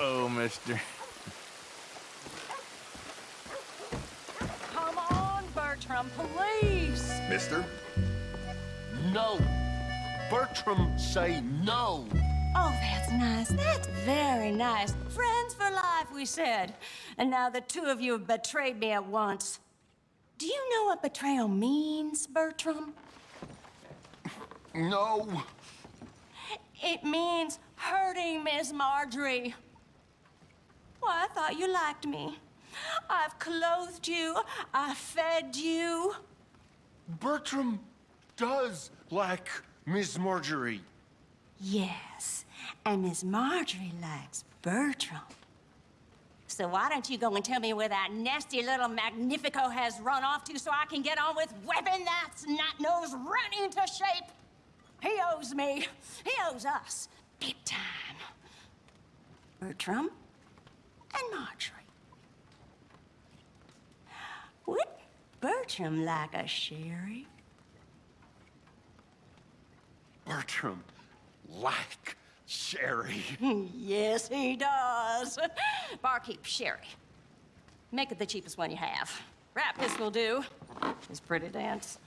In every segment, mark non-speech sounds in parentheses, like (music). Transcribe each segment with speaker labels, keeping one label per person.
Speaker 1: Uh-oh, mister.
Speaker 2: Come on, Bertram, please.
Speaker 3: Mister? No. Bertram, say no.
Speaker 2: Oh, that's nice. That's very nice. Friends for life, we said. And now the two of you have betrayed me at once. Do you know what betrayal means, Bertram?
Speaker 3: No.
Speaker 2: It means hurting Miss Marjorie. Well, I thought you liked me. I've clothed you. I fed you.
Speaker 3: Bertram does like Miss Marjorie.
Speaker 2: Yes, and Miss Marjorie likes Bertram. So why don't you go and tell me where that nasty little Magnifico has run off to so I can get on with whipping that snot-nose right into shape? He owes me. He owes us. Big time. Bertram and Marjorie. Would Bertram like a sherry?
Speaker 3: Bertram like Sherry. (laughs)
Speaker 2: yes, he does. Barkeep, sherry. Make it the cheapest one you have. Rap this will do. His pretty dance.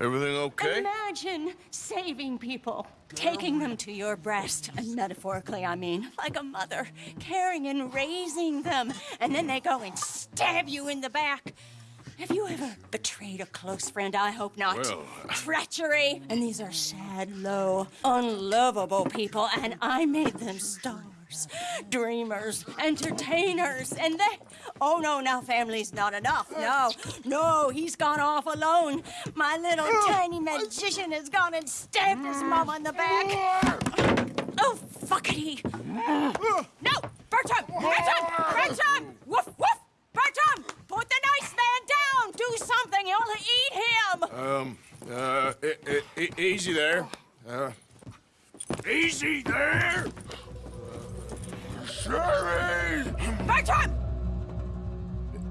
Speaker 1: Everything okay?
Speaker 2: Imagine saving people, taking them to your breast, and metaphorically, I mean, like a mother, caring and raising them, and then they go and stab you in the back. Have you ever betrayed a close friend? I hope not.
Speaker 1: Well, uh,
Speaker 2: Treachery. And these are sad, low, unlovable people, and I made them stars, dreamers, entertainers, and they. Oh no, now family's not enough. No, no, he's gone off alone. My little tiny magician has gone and stabbed his mom on the back. Oh, fuckity. No, Bertram! Bertram! Bertram! Woof, woof! Bertram! Put the nice man down! Do something! You'll eat him!
Speaker 1: Um, uh, e- e- easy there. Uh, easy there! Sherry!
Speaker 2: Bertram!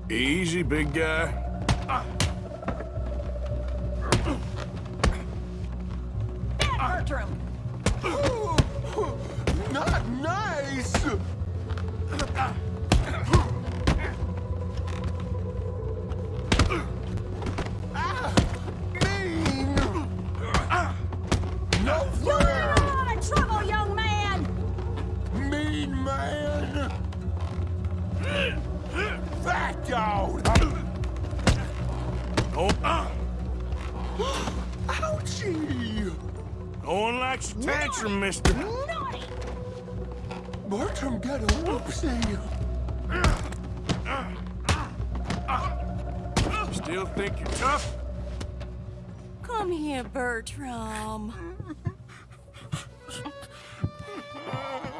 Speaker 1: Easy, big guy.
Speaker 2: Bad Bertram!
Speaker 3: Not nice. Ah, Fat dog.
Speaker 1: Oh, uh,
Speaker 3: Ouchie.
Speaker 1: no one likes a tantrum, mister.
Speaker 2: Naughty!
Speaker 3: Bertram got a whoopsie.
Speaker 1: Still think you're tough?
Speaker 2: Come here, Bertram.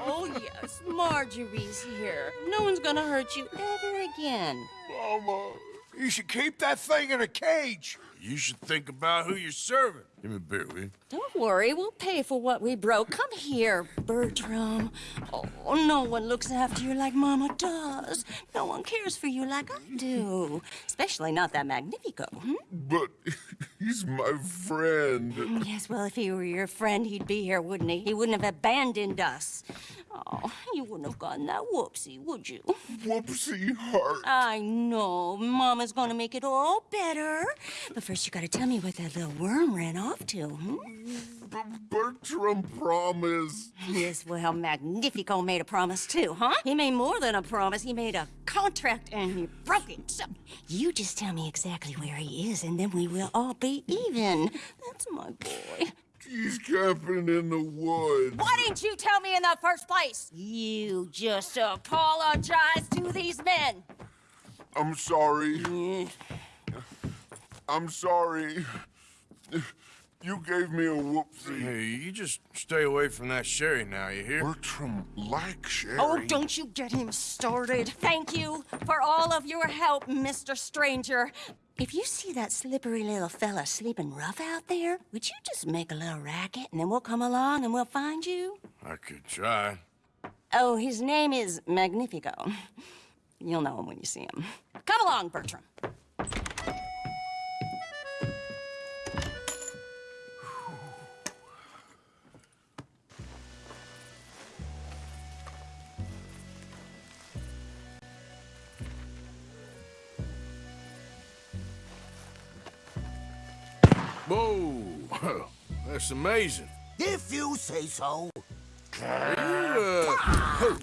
Speaker 2: Oh, yes, Marjorie's here. No one's gonna hurt you ever again.
Speaker 3: Mama, you should keep that thing in a cage.
Speaker 1: You should think about who you're serving. Give me a beer, will you?
Speaker 2: Don't worry, we'll pay for what we broke. Come here, Bertram. Oh, no one looks after you like Mama does. No one cares for you like I do. Especially not that Magnifico. Hmm?
Speaker 3: But (laughs) he's my friend.
Speaker 2: Yes, well, if he were your friend, he'd be here, wouldn't he? He wouldn't have abandoned us. Oh, you wouldn't have gotten that whoopsie, would you?
Speaker 3: Whoopsie heart.
Speaker 2: I know. Mama's gonna make it all better. But first, you gotta tell me what that little worm ran off to, hmm?
Speaker 3: B- Bertram promised.
Speaker 2: Yes, well, Magnifico made a promise too, huh? He made more than a promise. He made a contract and he broke it. So you just tell me exactly where he is and then we will all be even. That's my boy.
Speaker 3: He's camping in the woods.
Speaker 2: Why didn't you tell me in the first place? You just apologize to these men.
Speaker 3: I'm sorry. I'm sorry. You gave me a whoopsie.
Speaker 1: Hey, you just stay away from that sherry now, you hear?
Speaker 3: Bertram like Sherry.
Speaker 2: Oh, don't you get him started. Thank you for all of your help, Mr. Stranger. If you see that slippery little fella sleeping rough out there, would you just make a little racket and then we'll come along and we'll find you?
Speaker 1: I could try.
Speaker 2: Oh, his name is Magnifico. You'll know him when you see him. Come along, Bertram.
Speaker 1: Whoa, (laughs) that's amazing.
Speaker 3: If you say so.
Speaker 1: Are you, uh,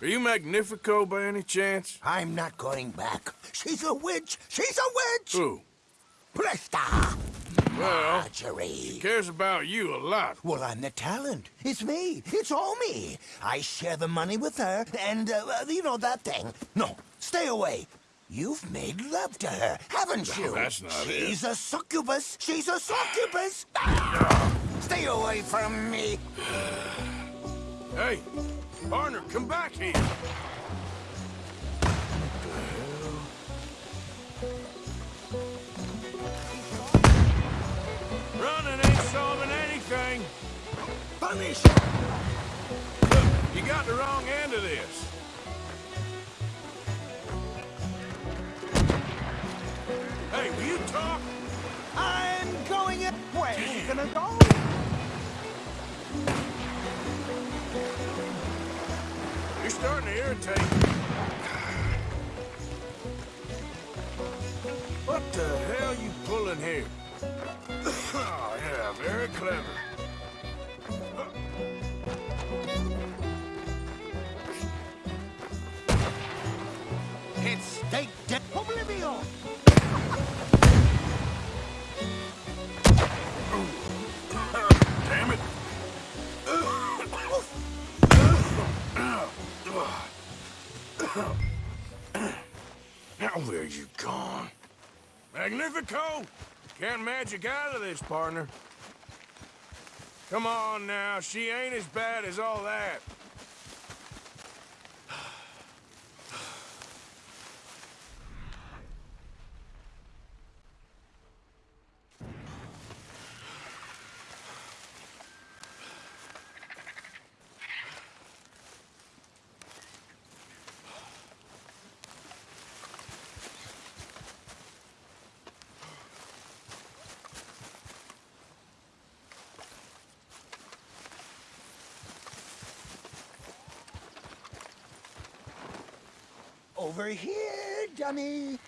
Speaker 1: are you Magnifico by any chance?
Speaker 3: I'm not going back. She's a witch. She's a witch.
Speaker 1: Who?
Speaker 3: Presta.
Speaker 1: Well,
Speaker 3: Marjorie.
Speaker 1: cares about you a lot.
Speaker 3: Well, I'm the talent. It's me. It's all me. I share the money with her, and, uh, uh, you know, that thing. No, stay away. You've made love to her, haven't you?
Speaker 1: that's not it.
Speaker 3: She's a succubus. She's a succubus. (sighs) Ah! Stay away from me.
Speaker 1: Hey, partner, come back here. Running ain't solving anything.
Speaker 3: Punish.
Speaker 1: Look, you got the wrong end of this. Starting to irritate. What the hell you pulling here? (coughs) oh, yeah, very clever. Magnifico! Can't magic out of this, partner. Come on now, she ain't as bad as all that.
Speaker 3: Over here, dummy.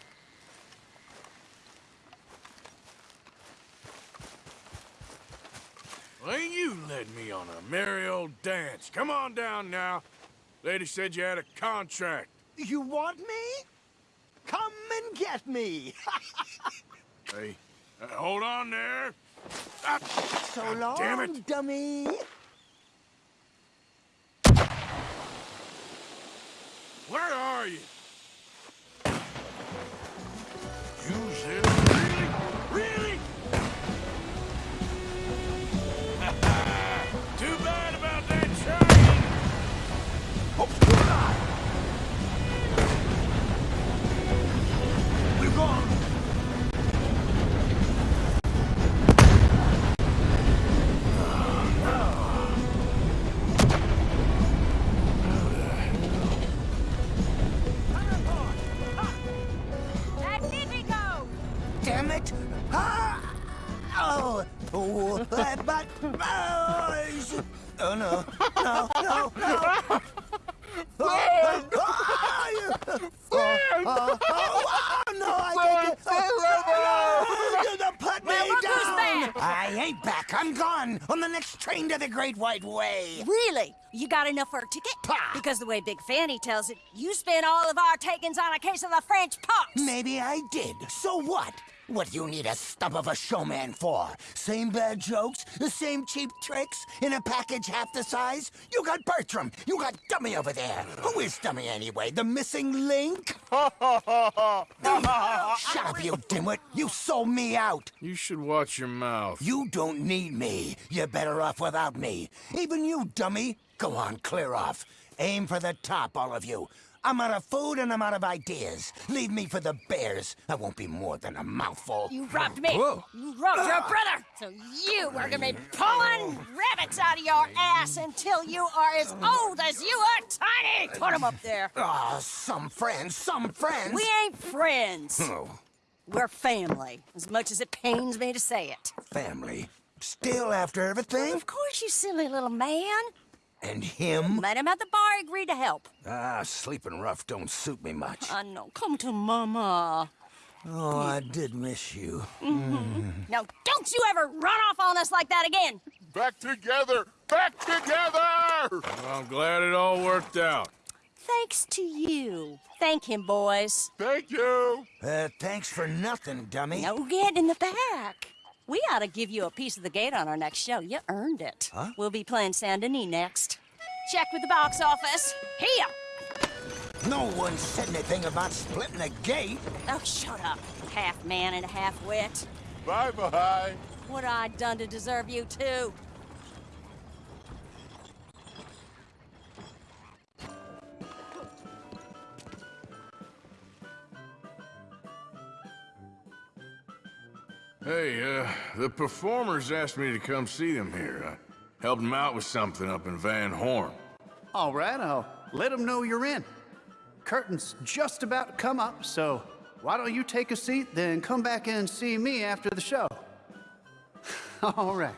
Speaker 1: Well, you led me on a merry old dance. Come on down now. Lady said you had a contract.
Speaker 3: You want me? Come and get me. (laughs)
Speaker 1: Hey, uh, hold on there. Ah,
Speaker 3: so
Speaker 1: God
Speaker 3: long,
Speaker 1: damn it.
Speaker 3: dummy.
Speaker 1: Where are you? You
Speaker 3: but oh, no, no, no, no! Oh, oh, oh, oh, oh, oh, no, I can't. Oh, no, put me
Speaker 2: Well, look who's
Speaker 3: down! I ain't back. I'm gone on the next train to the Great White Way.
Speaker 2: Really? You got enough for a ticket? Because the way Big Fanny tells it, you spent all of our takings on a case of the French pox.
Speaker 3: Maybe I did. So what? What do you need a stump of a showman for? Same bad jokes? The same cheap tricks? In a package half the size? You got Bertram. You got Dummy over there. Who is Dummy anyway? The missing link? (laughs) (laughs) Shut up, you dimwit. You sold me out.
Speaker 1: You should watch your mouth.
Speaker 3: You don't need me. You're better off without me. Even you, dummy. Go on, clear off. Aim for the top, all of you. I'm out of food and I'm out of ideas. Leave me for the bears. I won't be more than a mouthful.
Speaker 2: You robbed me.
Speaker 1: Whoa.
Speaker 2: You robbed your brother. So you are gonna be pulling rabbits out of your ass until you are as old as you are tiny. Put 'em up there.
Speaker 3: Ah, some friends, some friends.
Speaker 2: We ain't friends.
Speaker 3: Oh,
Speaker 2: We're family, as much as it pains me to say it.
Speaker 3: family. Still after everything?
Speaker 2: Of course, you silly little man.
Speaker 3: And him?
Speaker 2: Met him at the bar, agreed to help.
Speaker 3: Ah, sleeping rough don't suit me much.
Speaker 2: I know. Come to Mama.
Speaker 3: Oh, I did miss you.
Speaker 2: Now, don't you ever run off on us like that again.
Speaker 4: Back together! Back together!
Speaker 1: Well, I'm glad it all worked out.
Speaker 2: Thanks to you. Thank him, boys.
Speaker 4: Thank you!
Speaker 3: Uh, thanks for nothing, dummy.
Speaker 2: No get in the back. We ought to give you a piece of the gate on our next show. You earned it.
Speaker 3: Huh?
Speaker 2: We'll be playing Saint Denis next. Check with the box office. Here!
Speaker 3: No one said anything about splitting the gate.
Speaker 2: Oh, shut up. Half man and a half wit.
Speaker 4: Bye-bye!
Speaker 2: What I done to deserve you, too?
Speaker 1: Hey, uh, the performers asked me to come see them here. I helped them out with something up in Van Horn.
Speaker 5: All right, I'll let them know you're in. Curtain's just about to come up, so why don't you take a seat, then come back and see me after the show? (laughs) All right.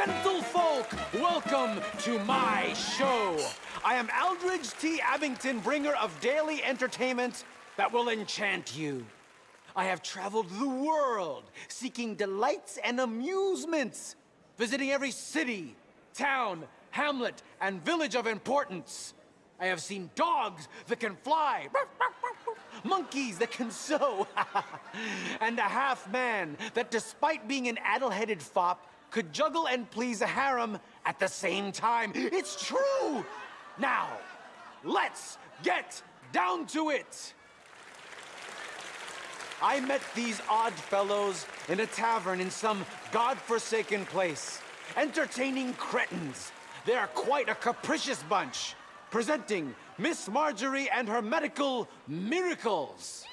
Speaker 6: Gentlefolk! Welcome to my show. I am Aldridge T. Abington, bringer of daily entertainment that will enchant you. I have traveled the world seeking delights and amusements, visiting every city, town, hamlet, and village of importance. I have seen dogs that can fly, monkeys that can sew, (laughs) and a half man that, despite being an addle-headed fop, could juggle and please a harem at the same time. It's true! Now, let's get down to it! I met these odd fellows in a tavern in some godforsaken place, entertaining cretins. They are quite a capricious bunch, presenting Miss Marjorie and her medical miracles.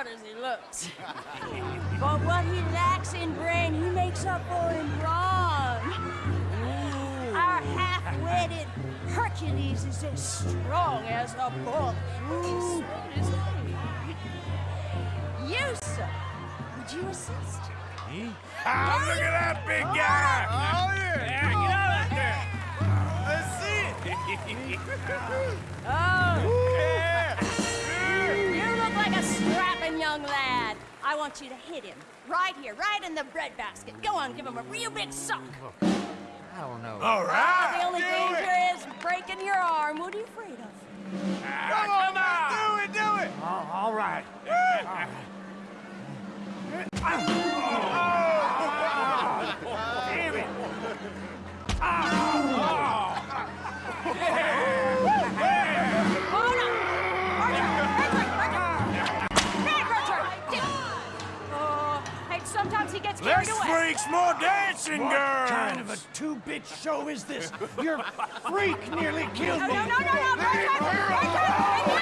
Speaker 2: Smart as he looks. (laughs) but what he lacks in brain, he makes up for in brawn. Our half-witted Hercules is as strong as a bull. So. You, sir, would you assist?
Speaker 1: Ah, look at that big guy! Oh, yeah! get out of there! (laughs) Let's see it!
Speaker 2: Oh, like a strapping young lad. I want you to hit him. Right here, right in the breadbasket. Go on, give him a real big sock.
Speaker 1: All
Speaker 2: Ah,
Speaker 1: right!
Speaker 2: the only
Speaker 1: do
Speaker 2: danger
Speaker 1: it.
Speaker 2: is breaking your arm. What are you afraid of?
Speaker 1: Come on, man! Do it, do it!
Speaker 6: all right.
Speaker 1: Damn it!
Speaker 2: He gets carried
Speaker 1: Less
Speaker 2: away.
Speaker 1: freaks, more dancing girls!
Speaker 6: kind of a two-bit show is this? Your freak nearly killed
Speaker 2: No,
Speaker 6: me.
Speaker 2: no, no, no, no! What are you doing?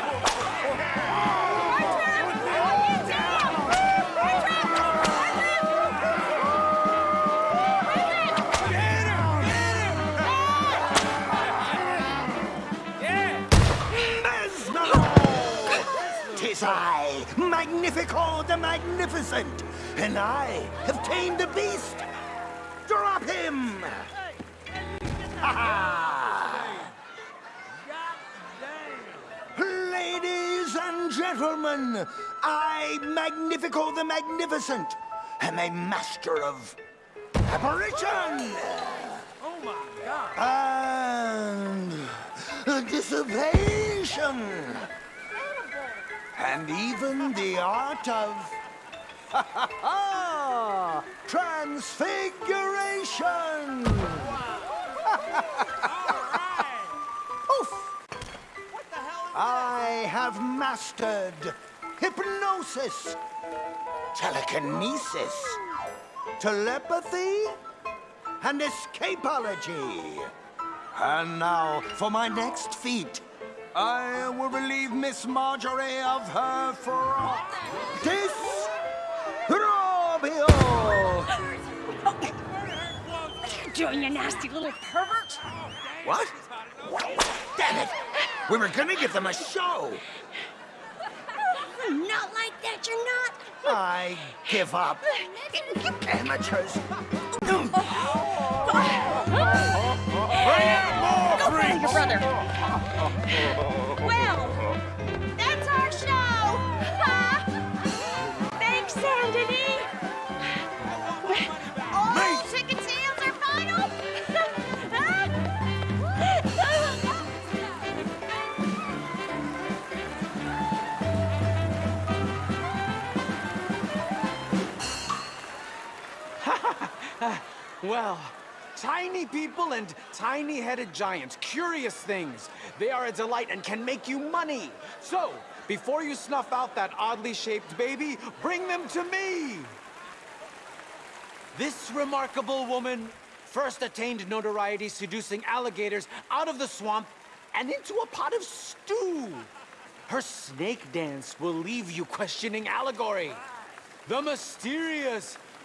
Speaker 2: Bertram!
Speaker 3: Tis I, Magnifico the Magnificent, and I have tamed the beast. Drop him! (laughs) Ladies and gentlemen, I, Magnifico the Magnificent, am a master of apparition!
Speaker 1: Oh my God!
Speaker 3: And dissipation! And even the art of (laughs) transfiguration! Oof! I have mastered hypnosis, telekinesis, telepathy, and escapology. And now for my next feat. I will relieve Miss Marjorie of her frock.
Speaker 2: Doing you nasty little pervert?
Speaker 3: What? Damn it! We were gonna give them a show.
Speaker 2: Not like that, you're not.
Speaker 3: I give up. Amateurs.
Speaker 2: Go find your brother. Well,
Speaker 6: Well, tiny people and tiny-headed giants, curious things. They are a delight and can make you money. So, before you snuff out that oddly shaped baby, bring them to me. This remarkable woman first attained notoriety seducing alligators out of the swamp and into a pot of stew. Her snake dance will leave you questioning allegory. The mysterious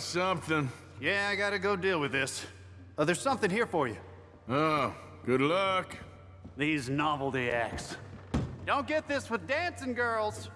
Speaker 1: Something.
Speaker 5: Yeah, I gotta go deal with this. Uh, there's something here for you.
Speaker 1: Oh, good luck.
Speaker 5: These novelty acts. Don't get this with dancing girls.